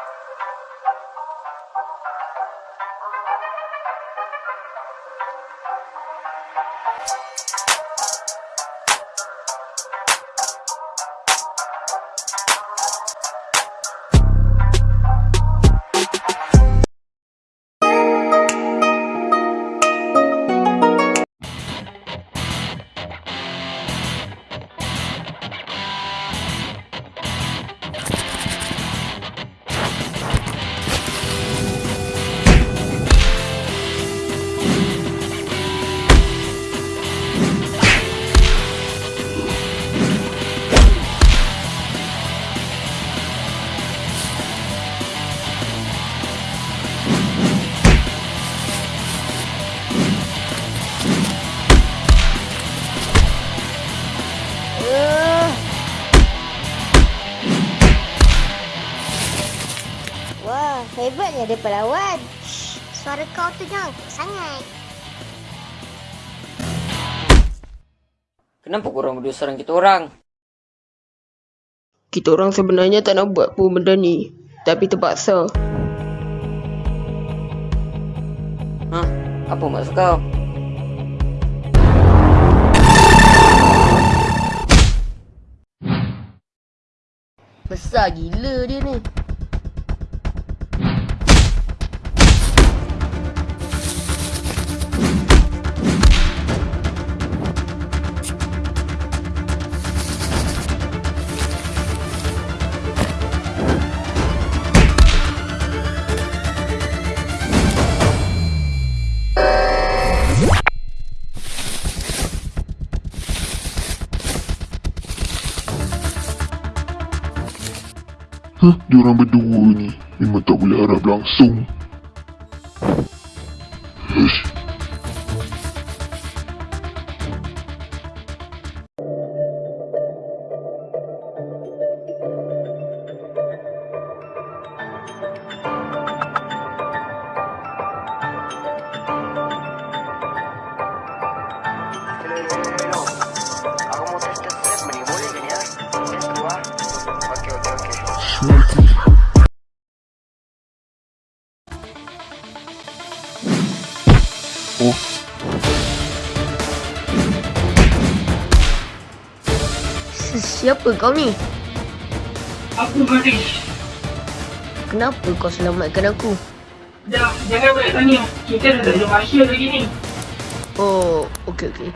Thank you. Hebatnya dia pelawan. Shh, suara kau tu jangan kuat sangat. Kenapa korang berdua serang kita orang? Kita orang sebenarnya tak nak buat pun benda ni. Tapi terpaksa. Hah? Apa maksud kau? Besar gila dia ni. Hah, diorang berdua ni memang tak boleh harap langsung. Hush. Siapa kau ni? Aku Hafiz. Kenapa kau selamatkan aku? Dah, jangan banyak tanya. Kita dah tak ada masa lagi ni. Oh, okey okey.